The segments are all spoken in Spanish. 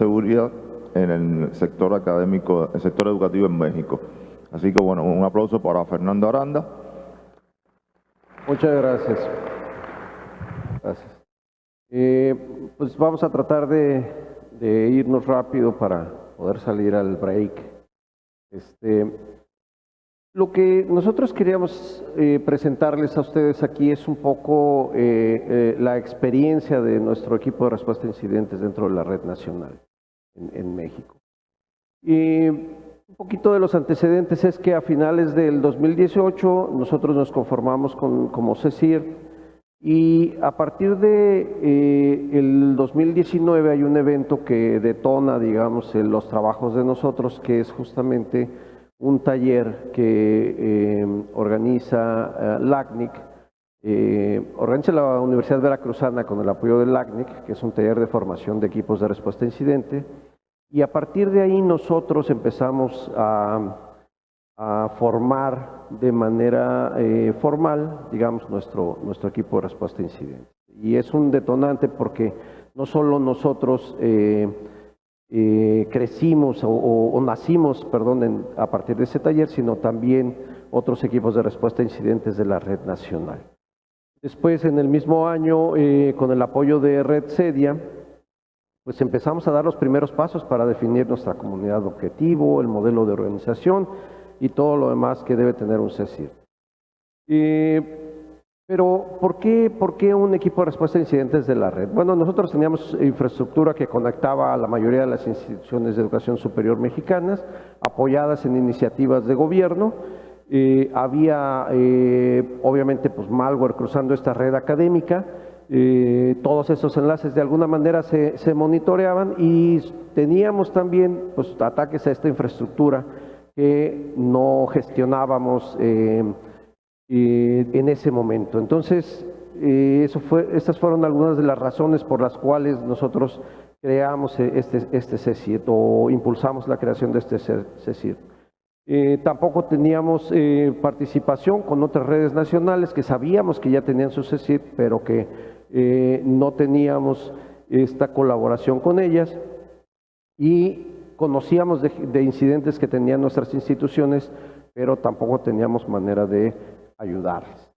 ciberseguridad en el sector académico, el sector educativo en México. Así que bueno, un aplauso para Fernando Aranda. Muchas gracias. Gracias. Eh, pues vamos a tratar de, de, irnos rápido para poder salir al break. Este, lo que nosotros queríamos eh, presentarles a ustedes aquí es un poco eh, eh, la experiencia de nuestro equipo de respuesta a incidentes dentro de la red nacional en, México. Y un poquito de los antecedentes es que a finales del 2018 nosotros nos conformamos con, como CECIR y a partir de eh, el 2019 hay un evento que detona, digamos, los trabajos de nosotros, que es justamente un taller que eh, organiza eh, LACNIC, eh, organiza la Universidad Veracruzana con el apoyo del LACNIC, que es un taller de formación de equipos de respuesta a incidente, y a partir de ahí nosotros empezamos a, formar de manera eh, formal, digamos, nuestro, nuestro equipo de respuesta a incidentes. Y es un detonante porque no solo nosotros eh, eh, crecimos o, nacimos, perdón, en, a partir de ese taller, sino también otros equipos de respuesta a incidentes de la red nacional. Después, en el mismo año, eh, con el apoyo de Red Sedia, pues empezamos a dar los primeros pasos para definir nuestra comunidad objetivo, el modelo de organización y todo lo demás que debe tener un CECIR. Eh, pero, ¿por qué, ¿por qué un equipo de respuesta a incidentes de la red? Bueno, nosotros teníamos infraestructura que conectaba a la mayoría de las instituciones de educación superior mexicanas, apoyadas en iniciativas de gobierno. Eh, había, eh, obviamente, pues malware cruzando esta red académica. Eh, todos esos enlaces de alguna manera se, se, monitoreaban y teníamos también pues, ataques a esta infraestructura que no gestionábamos en ese momento. Entonces, eso fue, estas fueron algunas de las razones por las cuales nosotros creamos este, este CECIT o impulsamos la creación de este CECIT. Eh, tampoco teníamos eh, participación con otras redes nacionales que sabíamos que ya tenían su pero que eh, no teníamos esta colaboración con ellas. Y conocíamos de, de, incidentes que tenían nuestras instituciones, pero tampoco teníamos manera de ayudarles.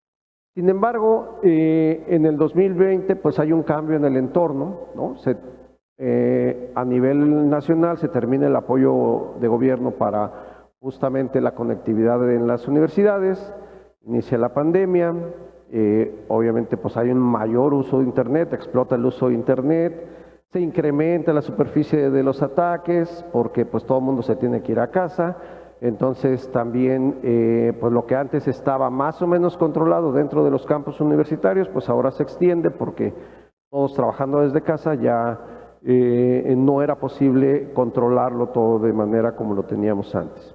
Sin embargo, en el 2020 pues hay un cambio en el entorno, ¿no? A nivel nacional se termina el apoyo de gobierno para justamente la conectividad en las universidades, inicia la pandemia, eh, obviamente pues hay un mayor uso de Internet, explota el uso de Internet, se incrementa la superficie de los ataques porque pues todo el mundo se tiene que ir a casa, entonces también eh, pues lo que antes estaba más o menos controlado dentro de los campus universitarios, pues ahora se extiende porque todos trabajando desde casa ya eh, no era posible controlarlo todo de manera como lo teníamos antes.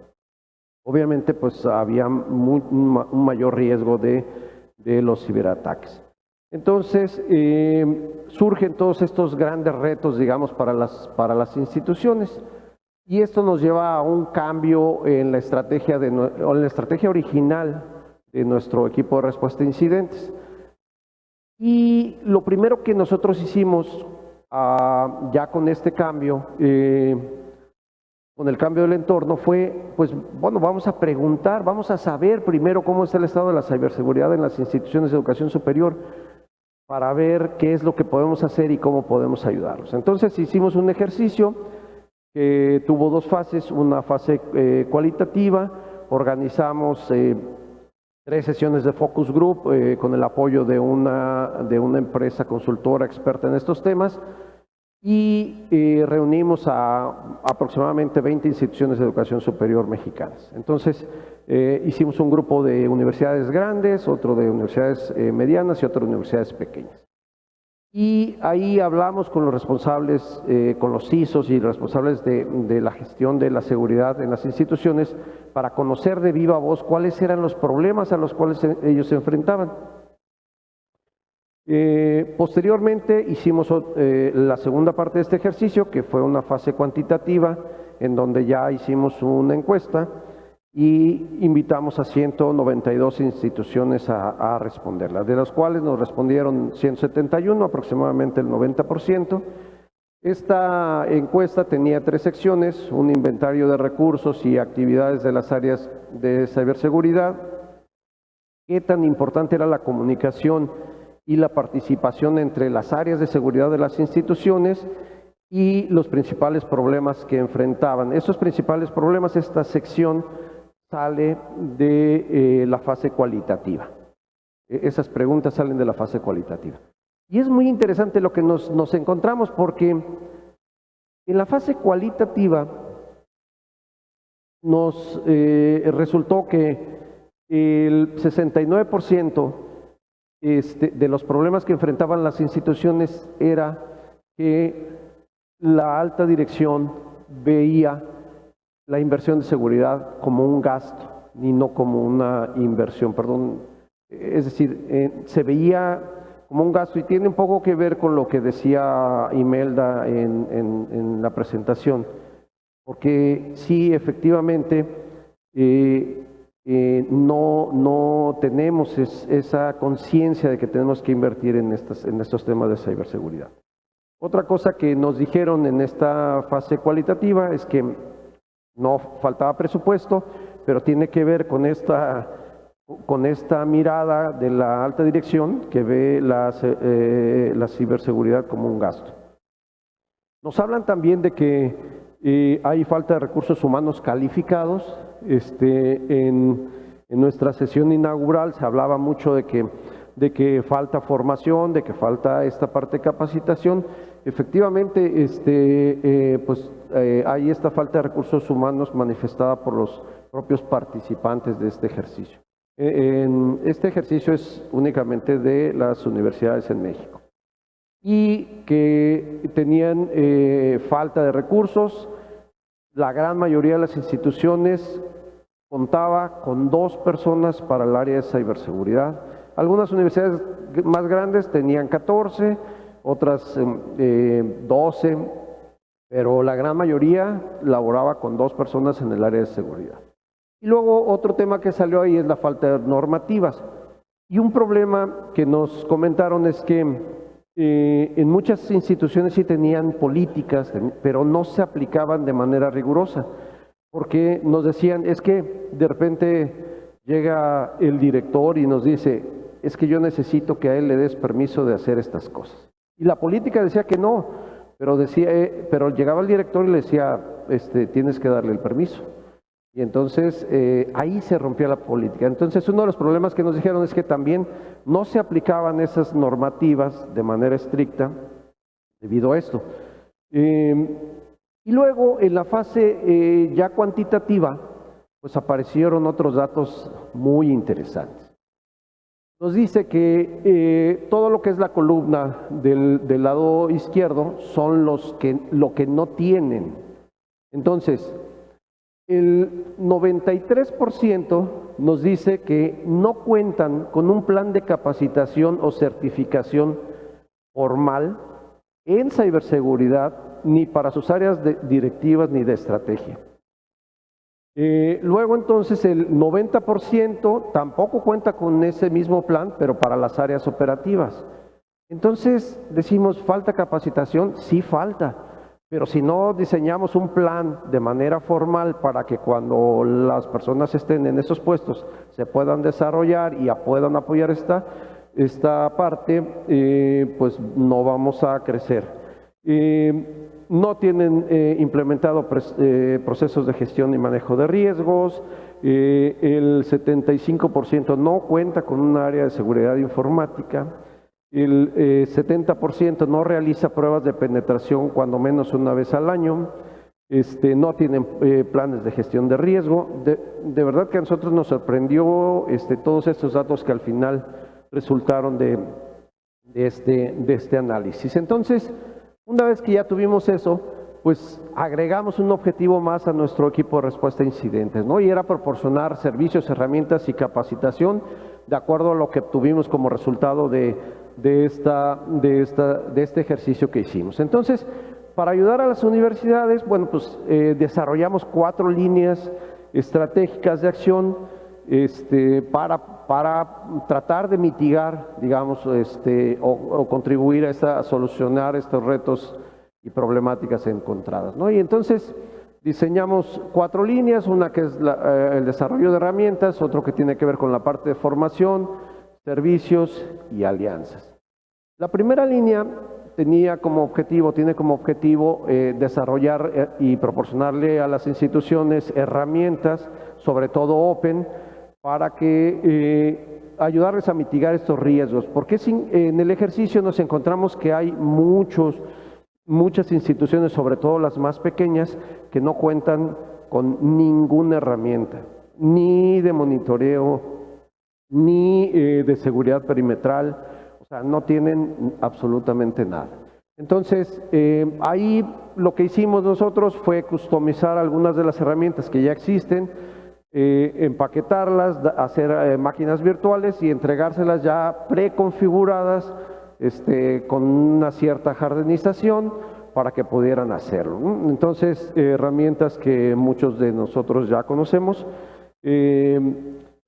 Obviamente pues había un mayor riesgo de, los ciberataques. Entonces, eh, surgen todos estos grandes retos, digamos, para las, para las instituciones. Y esto nos lleva a un cambio en la estrategia, de, la estrategia original de nuestro equipo de respuesta a incidentes. Y lo primero que nosotros hicimos uh, ya con este cambio, eh, con el cambio del entorno, fue, pues, bueno, vamos a preguntar, vamos a saber primero cómo está el estado de la ciberseguridad en las instituciones de educación superior, para ver qué es lo que podemos hacer y cómo podemos ayudarlos. Entonces hicimos un ejercicio que tuvo dos fases, una fase eh, cualitativa, organizamos eh, tres sesiones de focus group eh, con el apoyo de una, de una empresa consultora experta en estos temas y eh, reunimos a aproximadamente 20 instituciones de educación superior mexicanas. Entonces, eh, hicimos un grupo de universidades grandes, otro de universidades eh, medianas y otro de universidades pequeñas. Y ahí hablamos con los responsables, con los CISOs y responsables de, de, la gestión de la seguridad en las instituciones para conocer de viva voz cuáles eran los problemas a los cuales ellos se enfrentaban. Eh, posteriormente hicimos eh, la segunda parte de este ejercicio, que fue una fase cuantitativa, en donde ya hicimos una encuesta y invitamos a 192 instituciones a, a responderla, de las cuales nos respondieron 171, aproximadamente el 90%, Esta encuesta tenía tres secciones, un inventario de recursos y actividades de las áreas de ciberseguridad, qué tan importante era la comunicación y la participación entre las áreas de seguridad de las instituciones y los principales problemas que enfrentaban. Esos principales problemas, esta sección sale de eh, la fase cualitativa. E, esas preguntas salen de la fase cualitativa. Y es muy interesante lo que nos, nos encontramos porque en la fase cualitativa nos eh, resultó que el 69% este, de los problemas que enfrentaban las instituciones era que la alta dirección veía la inversión de seguridad como un gasto y no como una inversión, perdón. Es decir, eh, se veía como un gasto y tiene un poco que ver con lo que decía Imelda en, la presentación, porque sí, efectivamente, eh, eh, no, no tenemos esa conciencia de que tenemos que invertir en, estas, en estos temas de ciberseguridad. Otra cosa que nos dijeron en esta fase cualitativa es que no faltaba presupuesto, pero tiene que ver con esta, con esta mirada de la alta dirección que ve la, eh, la ciberseguridad como un gasto. Nos hablan también de que eh, hay falta de recursos humanos calificados. Este, en, en, nuestra sesión inaugural se hablaba mucho de que, de que falta formación, de que falta esta parte de capacitación. Efectivamente, este, eh, pues eh, hay esta falta de recursos humanos manifestada por los propios participantes de este ejercicio. Eh, en este ejercicio es únicamente de las universidades en México y que tenían eh, falta de recursos. La gran mayoría de las instituciones contaba con dos personas para el área de ciberseguridad. Algunas universidades más grandes tenían 14, otras 12, pero la gran mayoría laboraba con dos personas en el área de seguridad. Y luego otro tema que salió ahí es la falta de normativas. Y un problema que nos comentaron es que eh, en muchas instituciones sí tenían políticas, pero no se aplicaban de manera rigurosa, porque nos decían, es que de repente llega el director y nos dice, es que yo necesito que a él le des permiso de hacer estas cosas. Y la política decía que no, pero, decía, eh, pero llegaba el director y le decía, este, tienes que darle el permiso. Y entonces eh, ahí se rompió la política. Entonces uno de los problemas que nos dijeron es que también no se aplicaban esas normativas de manera estricta debido a esto. Em, y luego en la fase eh, ya cuantitativa, pues aparecieron otros datos muy interesantes. Nos dice que eh, todo lo que es la columna del, lado izquierdo son los que, lo que no tienen. Entonces, el 93% nos dice que no cuentan con un plan de capacitación o certificación formal en ciberseguridad ni para sus áreas directivas ni de estrategia. Eh, luego entonces el 90% tampoco cuenta con ese mismo plan, pero para las áreas operativas. Entonces decimos, ¿falta capacitación? Sí falta, pero si no diseñamos un plan de manera formal para que cuando las personas estén en esos puestos se puedan desarrollar y puedan apoyar esta, esta parte, eh, pues no vamos a crecer. Eh, no tienen eh, implementado procesos de gestión y manejo de riesgos, el 75% no cuenta con un área de seguridad informática, el 70% no realiza pruebas de penetración cuando menos una vez al año, este, no tienen planes de gestión de riesgo. De, verdad que a nosotros nos sorprendió este, todos estos datos que al final resultaron de, de, este, de este análisis. Entonces, una vez que ya tuvimos eso, pues agregamos un objetivo más a nuestro equipo de respuesta a incidentes, ¿no? Y era proporcionar servicios, herramientas y capacitación de acuerdo a lo que obtuvimos como resultado de, esta, de, esta, de este ejercicio que hicimos. Entonces, para ayudar a las universidades, bueno, pues eh, desarrollamos cuatro líneas estratégicas de acción este, para, para tratar de mitigar, digamos, este, o, contribuir a, esta, solucionar estos retos y problemáticas encontradas. ¿no? Y entonces diseñamos cuatro líneas, una que es eh, el desarrollo de herramientas, otro que tiene que ver con la parte de formación, servicios y alianzas. La primera línea tenía como objetivo, tiene como objetivo eh, desarrollar eh, y proporcionarle a las instituciones herramientas, sobre todo Open, para que eh, ayudarles a mitigar estos riesgos. Porque en el ejercicio nos encontramos que hay muchos, muchas instituciones, sobre todo las más pequeñas, que no cuentan con ninguna herramienta, ni de monitoreo, ni de seguridad perimetral, o sea, no tienen absolutamente nada. Entonces, eh, ahí lo que hicimos nosotros fue customizar algunas de las herramientas que ya existen, eh, empaquetarlas, hacer eh, máquinas virtuales y entregárselas ya preconfiguradas este, con una cierta jardinización para que pudieran hacerlo. Entonces, herramientas que muchos de nosotros ya conocemos.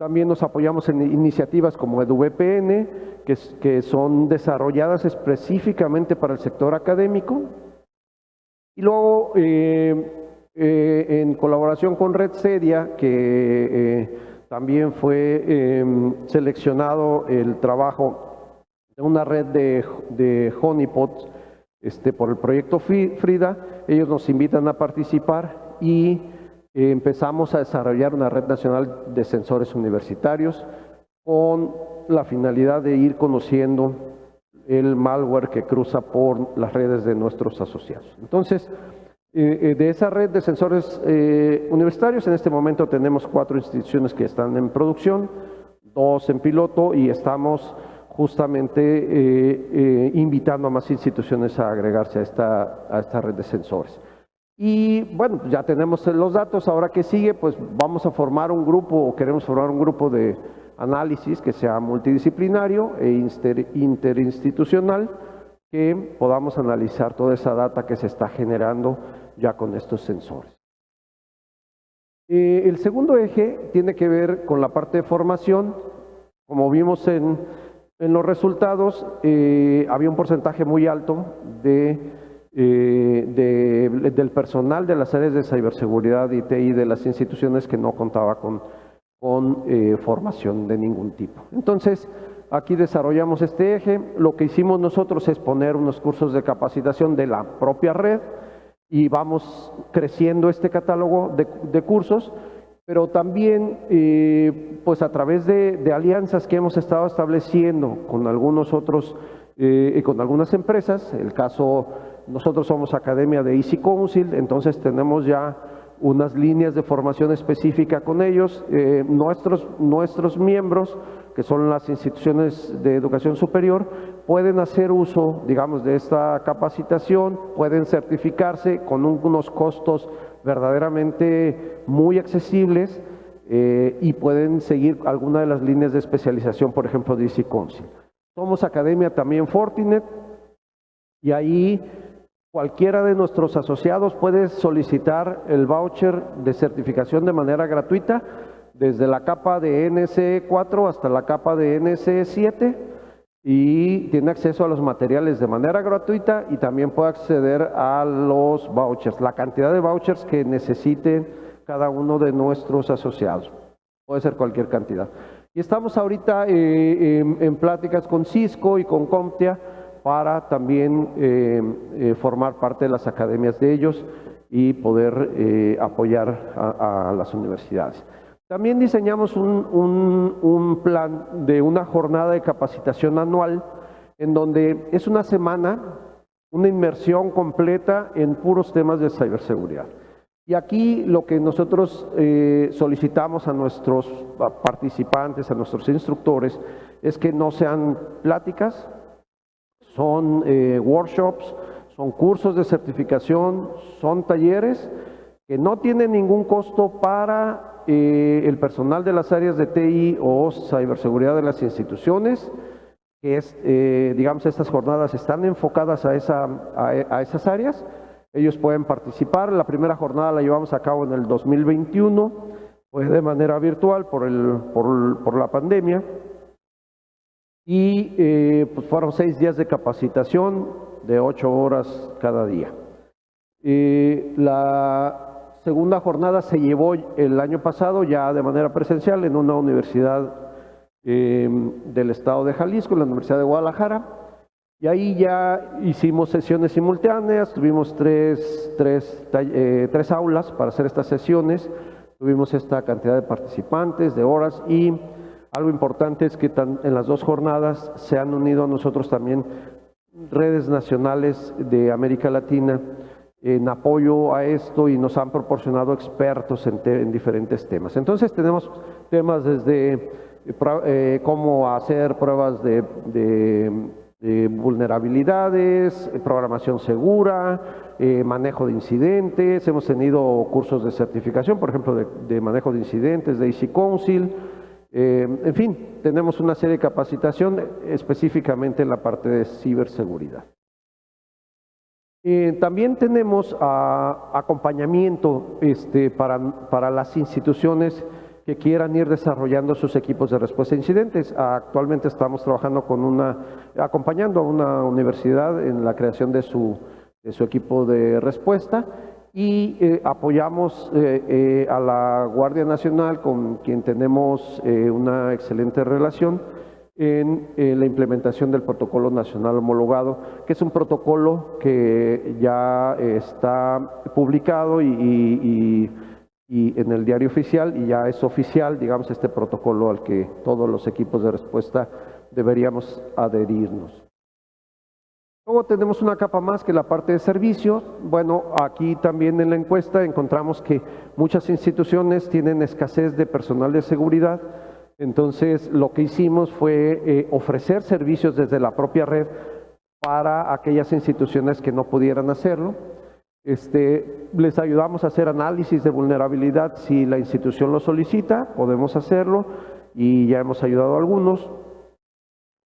También nos apoyamos en iniciativas como EduVPN, que, son desarrolladas específicamente para el sector académico. Y luego, eh, eh, en colaboración con Red Sedia, que eh, también fue seleccionado el trabajo de una red de, de honeypots este, por el proyecto Frida, ellos nos invitan a participar y empezamos a desarrollar una red nacional de sensores universitarios con la finalidad de ir conociendo el malware que cruza por las redes de nuestros asociados. Entonces, eh, eh, de esa red de sensores eh, universitarios, en este momento tenemos cuatro instituciones que están en producción, dos en piloto y estamos justamente invitando a más instituciones a agregarse a esta, a esta red de sensores. Y bueno, ya tenemos los datos, ahora que sigue, pues vamos a formar un grupo o queremos formar un grupo de análisis que sea multidisciplinario e interinstitucional, que podamos analizar toda esa data que se está generando ya con estos sensores. Eh, el segundo eje tiene que ver con la parte de formación. Como vimos en, en los resultados, eh, había un porcentaje muy alto de eh, del personal de las áreas de ciberseguridad y TI de las instituciones que no contaba con, eh, formación de ningún tipo. Entonces, aquí desarrollamos este eje. Lo que hicimos nosotros es poner unos cursos de capacitación de la propia red y vamos creciendo este catálogo de, cursos, pero también eh, pues a través de, alianzas que hemos estado estableciendo con algunos otros, con algunas empresas, el caso nosotros somos academia de Easy Council, entonces tenemos ya unas líneas de formación específica con ellos. Eh, nuestros, nuestros miembros, que son las instituciones de educación superior, pueden hacer uso, digamos, de esta capacitación, pueden certificarse con unos costos verdaderamente muy accesibles eh, y pueden seguir alguna de las líneas de especialización, por ejemplo, de Easy Council. Somos academia también Fortinet y ahí Cualquiera de nuestros asociados puede solicitar el voucher de certificación de manera gratuita desde la capa de NCE4 hasta la capa de NCE7 y tiene acceso a los materiales de manera gratuita y también puede acceder a los vouchers, la cantidad de vouchers que necesiten cada uno de nuestros asociados. Puede ser cualquier cantidad. Y estamos ahorita eh, en, en pláticas con Cisco y con Comptia para también eh, eh, formar parte de las academias de ellos y poder eh, apoyar a, las universidades. También diseñamos un, un, plan de una jornada de capacitación anual en donde es una semana, una inmersión completa en puros temas de ciberseguridad. Y aquí lo que nosotros solicitamos a nuestros participantes, a nuestros instructores, es que no sean pláticas, son eh, workshops, son cursos de certificación, son talleres que no tienen ningún costo para eh, el personal de las áreas de TI o ciberseguridad de las instituciones, que es, eh, digamos, estas jornadas están enfocadas a, esa, a, esas áreas. Ellos pueden participar. La primera jornada la llevamos a cabo en el 2021, fue de manera virtual por la pandemia y eh, pues fueron seis días de capacitación de ocho horas cada día. Eh, la segunda jornada se llevó el año pasado ya de manera presencial en una universidad eh, del estado de Jalisco, la Universidad de Guadalajara. Y ahí ya hicimos sesiones simultáneas, tuvimos tres, tres, tres aulas para hacer estas sesiones, tuvimos esta cantidad de participantes, de horas y algo importante es que en las dos jornadas se han unido a nosotros también redes nacionales de América Latina en apoyo a esto y nos han proporcionado expertos en, diferentes temas. Entonces tenemos temas desde eh, cómo hacer pruebas de, vulnerabilidades, programación segura, eh, manejo de incidentes, hemos tenido cursos de certificación, por ejemplo, de, manejo de incidentes de Easy Council, eh, en fin, tenemos una serie de capacitación específicamente en la parte de ciberseguridad. Eh, también tenemos ah, acompañamiento este, para, para, las instituciones que quieran ir desarrollando sus equipos de respuesta a incidentes. actualmente estamos trabajando con una, acompañando a una universidad en la creación de su equipo de respuesta y eh, apoyamos eh, eh, a la Guardia Nacional con quien tenemos una excelente relación en la implementación del protocolo nacional homologado, que es un protocolo que ya está publicado y, y en el diario oficial y ya es oficial, digamos, este protocolo al que todos los equipos de respuesta deberíamos adherirnos. Luego tenemos una capa más que la parte de servicios. Bueno, aquí también en la encuesta encontramos que muchas instituciones tienen escasez de personal de seguridad. Entonces, lo que hicimos fue eh, ofrecer servicios desde la propia red para aquellas instituciones que no pudieran hacerlo. Este, les ayudamos a hacer análisis de vulnerabilidad si la institución lo solicita, podemos hacerlo y ya hemos ayudado a algunos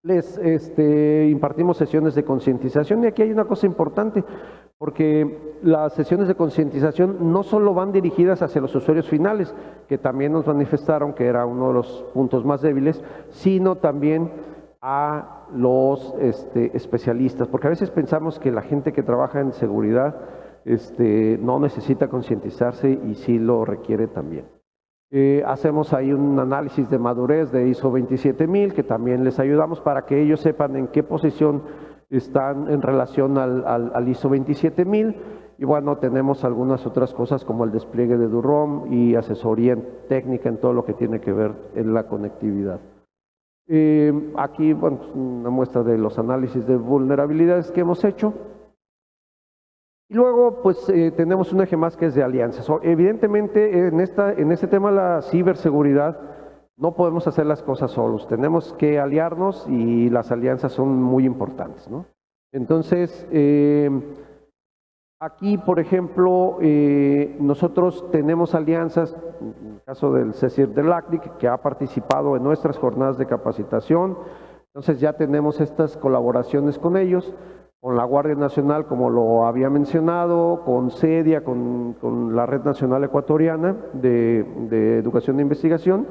les este, impartimos sesiones de concientización y aquí hay una cosa importante, porque las sesiones de concientización no solo van dirigidas hacia los usuarios finales, que también nos manifestaron que era uno de los puntos más débiles, sino también a los este, especialistas, porque a veces pensamos que la gente que trabaja en seguridad este, no necesita concientizarse y sí lo requiere también. Eh, hacemos ahí un análisis de madurez de ISO 27000 que también les ayudamos para que ellos sepan en qué posición están en relación al, ISO 27000 y bueno, tenemos algunas otras cosas como el despliegue de DUROM y asesoría técnica en todo lo que tiene que ver en la conectividad. Eh, aquí, bueno, pues, una muestra de los análisis de vulnerabilidades que hemos hecho. Y luego, pues eh, tenemos un eje más que es de alianzas. Evidentemente, en, esta, en este tema de la ciberseguridad, no podemos hacer las cosas solos. Tenemos que aliarnos y las alianzas son muy importantes. ¿no? Entonces, eh, aquí, por ejemplo, eh, nosotros tenemos alianzas, en el caso del CECIR de LACNIC, que ha participado en nuestras jornadas de capacitación. Entonces ya tenemos estas colaboraciones con ellos con la Guardia Nacional, como lo había mencionado, con CEDIA, con, la Red Nacional Ecuatoriana de, Educación e Investigación,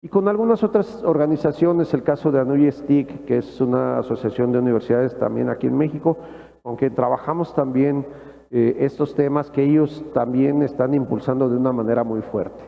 y con algunas otras organizaciones, el caso de ANUY STIC, que es una asociación de universidades también aquí en México, con quien trabajamos también eh, estos temas que ellos también están impulsando de una manera muy fuerte.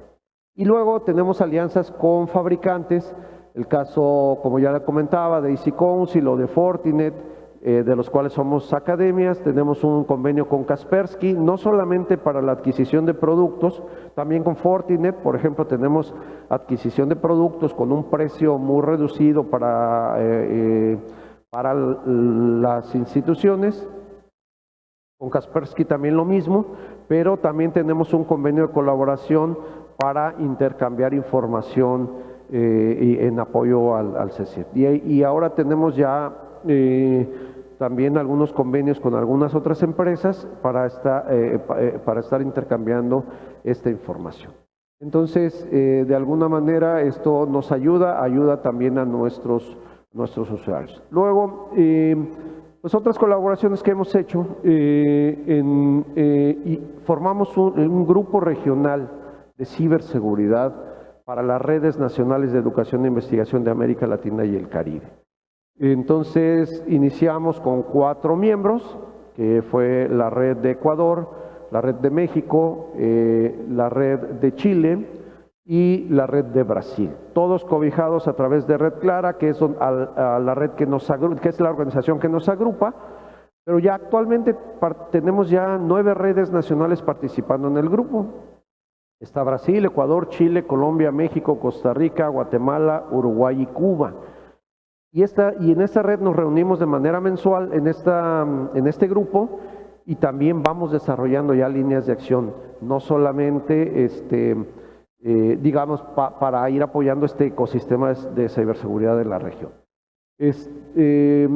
Y luego tenemos alianzas con fabricantes, el caso, como ya comentaba, de Easy Council o de Fortinet, eh, de los cuales somos academias. Tenemos un convenio con Kaspersky, no solamente para la adquisición de productos, también con Fortinet, por ejemplo, tenemos adquisición de productos con un precio muy reducido para, eh, eh, para las instituciones. Con Kaspersky también lo mismo, pero también tenemos un convenio de colaboración para intercambiar información en apoyo al, al Y, y, ahora tenemos ya también algunos convenios con algunas otras empresas para, eh, eh, para estar intercambiando esta información. Entonces, eh, de alguna manera esto nos ayuda, ayuda también a nuestros, nuestros usuarios. Luego, pues otras colaboraciones que hemos hecho, y formamos un grupo regional de ciberseguridad para las redes nacionales de educación e investigación de América Latina y el Caribe. Entonces iniciamos con cuatro miembros, que fue la red de Ecuador, la red de México, eh, la red de Chile y la red de Brasil. Todos cobijados a través de Red Clara, que es a la red que nos que es la organización que nos agrupa, pero ya actualmente tenemos ya nueve redes nacionales participando en el grupo. Está Brasil, Ecuador, Chile, Colombia, México, Costa Rica, Guatemala, Uruguay y Cuba. Y, esta, y en esta red nos reunimos de manera mensual en, esta, en este grupo y también vamos desarrollando ya líneas de acción, no solamente este, eh, digamos pa- para ir apoyando este ecosistema de, ciberseguridad de la región. Es- eh,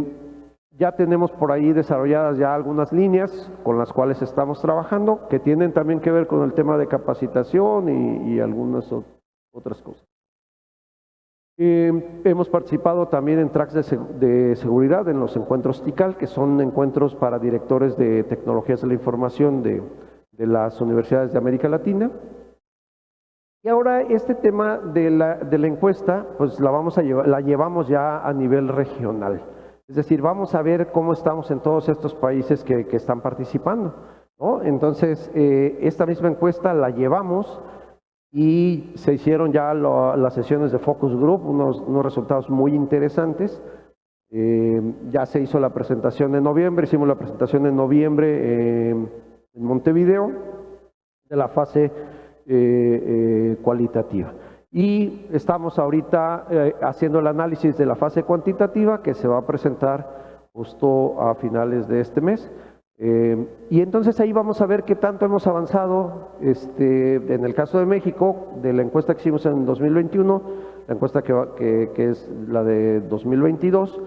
ya tenemos por ahí desarrolladas ya algunas líneas con las cuales estamos trabajando que tienen también que ver con el tema de capacitación y, algunas otras cosas. Eh, hemos participado también en tracks de, seg- de seguridad en los encuentros TICAL, que son encuentros para directores de tecnologías de la información de, de las universidades de América Latina. Y ahora este tema de la, de la encuesta, pues la, vamos a llevar, la llevamos ya a nivel regional. Es decir, vamos a ver cómo estamos en todos estos países que, que están participando. ¿no? Entonces, eh, esta misma encuesta la llevamos y se hicieron ya las sesiones de Focus Group, unos, resultados muy interesantes. Eh, ya se hizo la presentación en noviembre, hicimos la presentación en noviembre eh, en Montevideo de la fase eh, cualitativa. Y estamos ahorita haciendo el análisis de la fase cuantitativa que se va a presentar justo a finales de este mes. Eh, y entonces ahí vamos a ver qué tanto hemos avanzado este, en el caso de México, de la encuesta que hicimos en 2021, la encuesta que, que- que es la de 2022,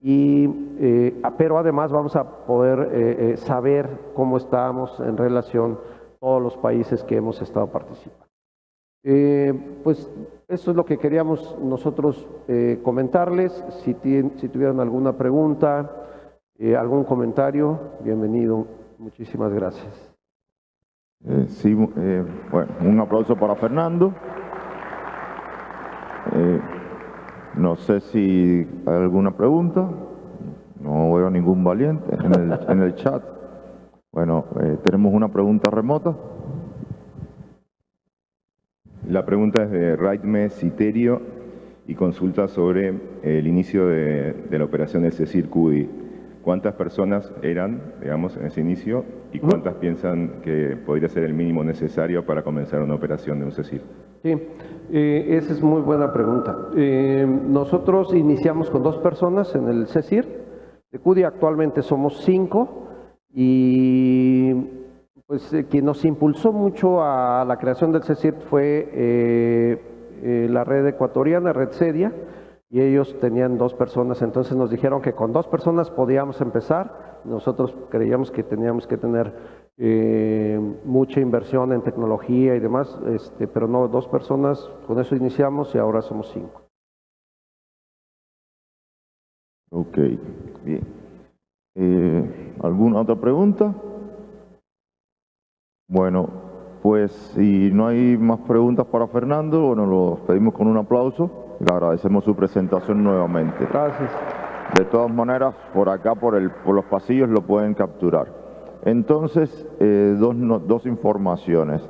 y, eh, pero además vamos a poder eh, eh, saber cómo estamos en relación a todos los países que hemos estado participando. Pues eso es lo que queríamos nosotros comentarles. Si tuvieran alguna pregunta, eh, algún comentario, bienvenido. Muchísimas gracias. Eh, sí, eh, bueno, un aplauso para Fernando. No sé si hay alguna pregunta. No veo ningún valiente en el, en el chat. Bueno, tenemos una pregunta remota. La pregunta es de Raidme Citerio y consulta sobre el inicio de, de la operación del CECIR CUDI. ¿Cuántas personas eran, digamos, en ese inicio y cuántas piensan que podría ser el mínimo necesario para comenzar una operación de un CECIR? Sí, eh, esa es muy buena pregunta. Eh, nosotros iniciamos con dos personas en el CECIR. De CUDI actualmente somos cinco y pues eh, quien nos impulsó mucho a la creación del CECIR fue la red ecuatoriana, Red Sedia, y ellos tenían dos personas, entonces nos dijeron que con dos personas podíamos empezar. Nosotros creíamos que teníamos que tener eh, mucha inversión en tecnología y demás, este, pero no, dos personas, con eso iniciamos y ahora somos cinco. Ok, bien. Eh, ¿Alguna otra pregunta? Bueno, pues si no hay más preguntas para Fernando, bueno, lo pedimos con un aplauso le agradecemos su presentación nuevamente. Gracias. De todas maneras, por acá, por, el, por los pasillos, lo pueden capturar. Entonces, eh, dos, no- dos informaciones.